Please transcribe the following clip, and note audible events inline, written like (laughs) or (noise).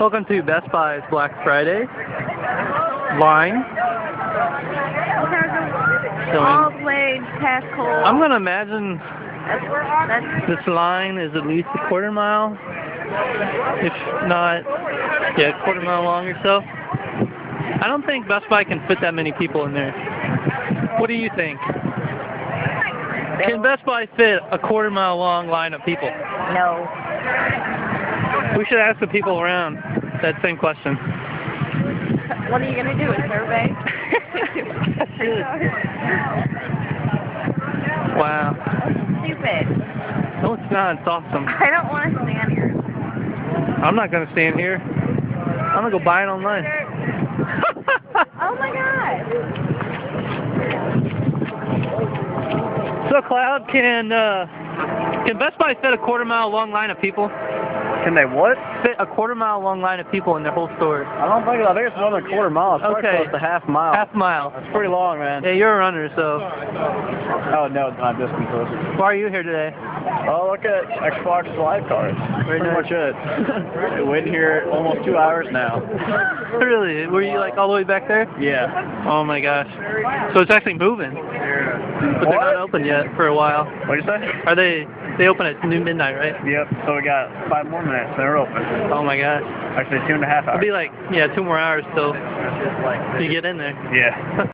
Welcome to Best Buy's Black Friday line. All way past Cole. I'm gonna imagine That's, that's, this line is at least a quarter mile, if not, yeah, a quarter mile long or so. I don't think Best Buy can fit that many people in there. What do you think? Can Best Buy fit a quarter mile long line of people? no. We should ask the people around that same question. What are you going to do, a survey? (laughs) Wow. Stupid. No, it's not. It's awesome. I don't want to stand here. I'm not gonna stand here. I'm gonna go buy it online. (laughs) Oh my god. so Cloud, can uh, can Best Buy fit a quarter mile long line of people? Can they what? Fit a quarter mile long line of people in their whole store. I don't think I think it's than quarter mile. It's probably Okay. close to half mile. Half mile. That's pretty long, man. Yeah, you're a runner, so Oh no, it's not this close. why are you here today? Oh, look at Xbox Live cards. Pretty nice. much it. Been waiting here almost two hours now. (laughs) really? Were you like all the way back there? Yeah. Oh my gosh. So it's actually moving, but they're not open yet for a while. What'd you say? Are they? They open at noon midnight, right? Yep. So we got five more minutes. They're open. Oh my gosh. Actually, two and a half hours. It'll be like yeah, two more hours till you get in there. Yeah. (laughs)